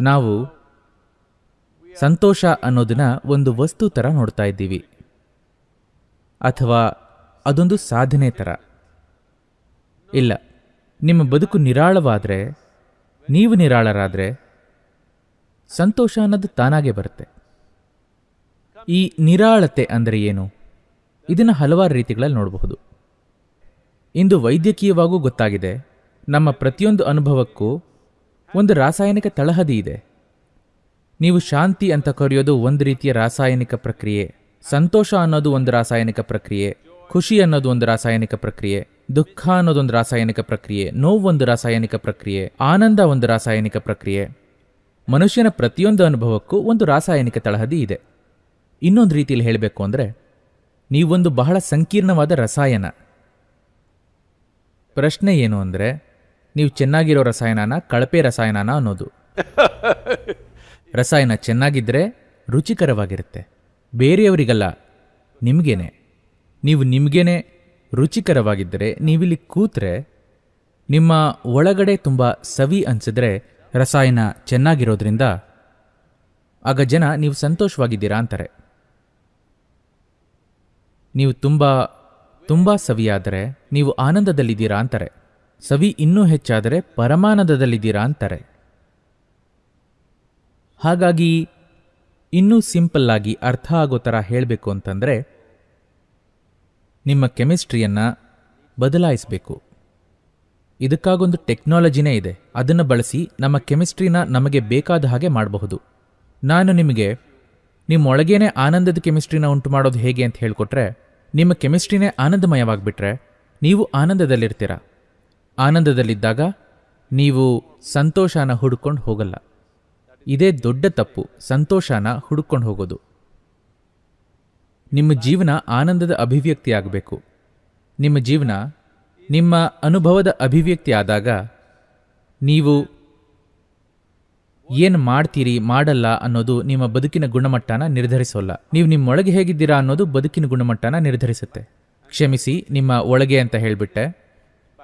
ನಾವು ಸಂತೋಷ ಅನ್ನೋದನ್ನ ಒಂದು ವಸ್ತು ಥರ ನೋಡ್ತಾ ಇದ್ದೀವಿ. ಅಥವಾ ಅದೊಂದು ಸಾಧನೆ ಥರ ಇಲ್ಲ, ನಿಮ್ಮ ಬದುಕು ನಿರಾಳವಾದರೆ, ನೀವು ನಿರಾಳರಾದರೆ, ಸಂತೋಷ ಅನ್ನೋದು ತಾನಾಗೆ ಬರುತ್ತೆ. ಈ ನಿರಾಳತೆ ಅಂದರೆ ಏನು? ಇದನ್ನು ಹಲವಾರು ರೀತಿಗಳಲ್ಲಿ ನೋಡಬಹುದು. ಇಂದು ವೈದ್ಯಕೀಯವಾಗೂ ಗೊತ್ತಾಗಿದೆ, ನಮ್ಮ ಪ್ರತಿಯೊಂದು ಅನುಭವಕ್ಕೂ ಒಂದು ರಾಸಾಯನಿಕ ತಳಹದಿ ಇದೆ. ನೀವು ಶಾಂತಿ ಅಂತ ಕರೆಯೋದು ಒಂದು ರೀತಿಯ ರಾಸಾಯನಿಕ ಪ್ರಕ್ರಿಯೆ, ಸಂತೋಷ ಅನ್ನೋದು ಒಂದು ರಾಸಾಯನಿಕ ಪ್ರಕ್ರಿಯೆ, ಖುಷಿ ಅನ್ನೋದು ಒಂದು ರಾಸಾಯನಿಕ ಪ್ರಕ್ರಿಯೆ, ದುಃಖ ಅನ್ನೋದೊಂದು ರಾಸಾಯನಿಕ ಪ್ರಕ್ರಿಯೆ, ನೋವು ಒಂದು ರಾಸಾಯನಿಕ ಪ್ರಕ್ರಿಯೆ, ಆನಂದ ಒಂದು ರಾಸಾಯನಿಕ ಪ್ರಕ್ರಿಯೆ. ಮನುಷ್ಯನ ಪ್ರತಿಯೊಂದು ಅನುಭವಕ್ಕೂ ಒಂದು ರಾಸಾಯನಿಕ ತಳಹದಿ ಇದೆ. ಇನ್ನೊಂದು ರೀತಿಯಲ್ಲಿ ಹೇಳಬೇಕು ಅಂದರೆ, ನೀವೊಂದು ಬಹಳ ಸಂಕೀರ್ಣವಾದ ರಸಾಯನ. ಪ್ರಶ್ನೆ ಏನು ಅಂದರೆ ನೀವು ಚೆನ್ನಾಗಿರೋ ರಸಾಯನನ ಕಳಪೆ ರಸಾಯನನ ಅನ್ನೋದು. ರಸಾಯನ ಚೆನ್ನಾಗಿದ್ದರೆ ರುಚಿಕರವಾಗಿರುತ್ತೆ. ಬೇರೆಯವರಿಗಲ್ಲ, ನಿಮಗೇನೆ. ನೀವು ನಿಮಗೇನೆ ರುಚಿಕರವಾಗಿದ್ದರೆ, ನೀವಿಲ್ಲಿ ಕೂತ್ರೆ, ನಿಮ್ಮ ಒಳಗಡೆ ತುಂಬ ಸವಿ ಅನಿಸಿದ್ರೆ ರಸಾಯನ ಚೆನ್ನಾಗಿರೋದ್ರಿಂದ ಆಗ ಜನ ನೀವು ಸಂತೋಷವಾಗಿದ್ದೀರಾ ಅಂತಾರೆ. ನೀವು ತುಂಬ ತುಂಬ ಸವಿಯಾದರೆ ನೀವು ಆನಂದದಲ್ಲಿದ್ದೀರಾ ಅಂತಾರೆ. ಸವಿ ಇನ್ನೂ ಹೆಚ್ಚಾದರೆ ಪರಮಾನಂದದಲ್ಲಿದ್ದೀರಾ ಅಂತಾರೆ. ಹಾಗಾಗಿ ಇನ್ನೂ ಸಿಂಪಲ್ ಆಗಿ ಅರ್ಥ ಆಗೋ ಥರ ಹೇಳಬೇಕು ಅಂತಂದರೆ ನಿಮ್ಮ ಕೆಮಿಸ್ಟ್ರಿಯನ್ನು ಬದಲಾಯಿಸಬೇಕು. ಇದಕ್ಕಾಗೊಂದು ಟೆಕ್ನಾಲಜಿನೇ ಇದೆ, ಅದನ್ನು ಬಳಸಿ ನಮ್ಮ ಕೆಮಿಸ್ಟ್ರಿನ ನಮಗೆ ಬೇಕಾದ ಹಾಗೆ ಮಾಡಬಹುದು. ನಾನು ನಿಮಗೆ ನಿಮ್ಮೊಳಗೇನೆ ಆನಂದದ ಕೆಮಿಸ್ಟ್ರಿನ ಉಂಟು ಮಾಡೋದು ಹೇಗೆ ಅಂತ ಹೇಳಿಕೊಟ್ರೆ, ನಿಮ್ಮ ಕೆಮಿಸ್ಟ್ರಿನೇ ಆನಂದಮಯವಾಗಿಬಿಟ್ರೆ ನೀವು ಆನಂದದಲ್ಲಿರ್ತೀರ. ಆನಂದದಲ್ಲಿದ್ದಾಗ ನೀವು ಸಂತೋಷನ ಹುಡ್ಕೊಂಡು ಹೋಗಲ್ಲ. ಇದೇ ದೊಡ್ಡ ತಪ್ಪು, ಸಂತೋಷನ ಹುಡ್ಕೊಂಡು ಹೋಗೋದು. ನಿಮ್ಮ ಜೀವನ ಆನಂದದ ಅಭಿವ್ಯಕ್ತಿ ಆಗಬೇಕು ನಿಮ್ಮ ಜೀವನ ನಿಮ್ಮ ಅನುಭವದ ಅಭಿವ್ಯಕ್ತಿ ಆದಾಗ ನೀವು ಏನು ಮಾಡ್ತೀರಿ, ಮಾಡಲ್ಲ ಅನ್ನೋದು ನಿಮ್ಮ ಬದುಕಿನ ಗುಣಮಟ್ಟನ ನಿರ್ಧರಿಸೋಲ್ಲ. ನೀವು ನಿಮ್ಮೊಳಗೆ ಹೇಗಿದ್ದೀರಾ ಅನ್ನೋದು ಬದುಕಿನ ಗುಣಮಟ್ಟನ ನಿರ್ಧರಿಸುತ್ತೆ. ಕ್ಷಮಿಸಿ ನಿಮ್ಮ ಒಳಗೆ ಅಂತ ಹೇಳಿಬಿಟ್ಟೆ.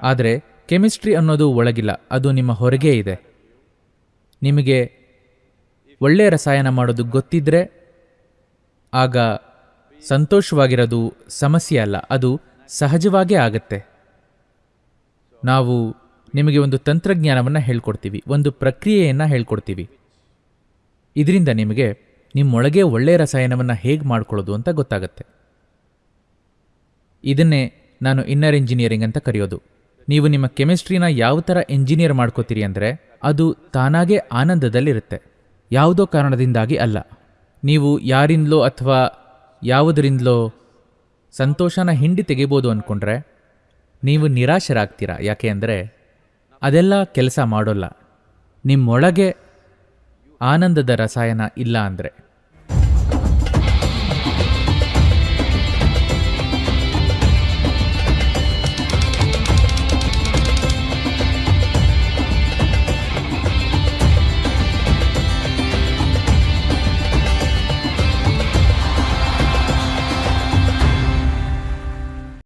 ಆದರೆ ಕೆಮಿಸ್ಟ್ರಿ ಅನ್ನೋದು ಒಳಗಿಲ್ಲ, ಅದು ನಿಮ್ಮ ಹೊರಗೆ ಇದೆ. ನಿಮಗೆ ಒಳ್ಳೆಯ ರಸಾಯನ ಮಾಡೋದು ಗೊತ್ತಿದ್ರೆ ಆಗ ಸಂತೋಷವಾಗಿರೋದು ಸಮಸ್ಯೆ ಅಲ್ಲ, ಅದು ಸಹಜವಾಗೇ ಆಗತ್ತೆ. ನಾವು ನಿಮಗೆ ಒಂದು ತಂತ್ರಜ್ಞಾನವನ್ನು ಹೇಳ್ಕೊಡ್ತೀವಿ, ಒಂದು ಪ್ರಕ್ರಿಯೆಯನ್ನು ಹೇಳ್ಕೊಡ್ತೀವಿ. ಇದರಿಂದ ನಿಮಗೆ ನಿಮ್ಮೊಳಗೆ ಒಳ್ಳೆಯ ರಸಾಯನವನ್ನು ಹೇಗೆ ಮಾಡ್ಕೊಳ್ಳೋದು ಅಂತ ಗೊತ್ತಾಗತ್ತೆ. ಇದನ್ನೇ ನಾನು ಇನ್ನರ್ ಇಂಜಿನಿಯರಿಂಗ್ ಅಂತ ಕರೆಯೋದು. ನೀವು ನಿಮ್ಮ ಕೆಮಿಸ್ಟ್ರಿನ ಯಾವ ಥರ ಇಂಜಿನಿಯರ್ ಮಾಡ್ಕೋತೀರಿ ಅಂದರೆ ಅದು ತಾನಾಗೇ ಆನಂದದಲ್ಲಿರುತ್ತೆ. ಯಾವುದೋ ಕಾರಣದಿಂದಾಗಿ ಅಲ್ಲ. ನೀವು ಯಾರಿಂದಲೋ ಅಥವಾ ಯಾವುದರಿಂದಲೋ ಸಂತೋಷನ ಹಿಂಡಿ ತೆಗಿಬೋದು ಅಂದ್ಕೊಂಡ್ರೆ ನೀವು ನಿರಾಶರಾಗ್ತೀರಾ? ಯಾಕೆ ಅಂದರೆ ಅದೆಲ್ಲ ಕೆಲಸ ಮಾಡೋಲ್ಲ. ನಿಮ್ಮೊಳಗೆ ಆನಂದದ ರಸಾಯನ ಇಲ್ಲ ಅಂದರೆ.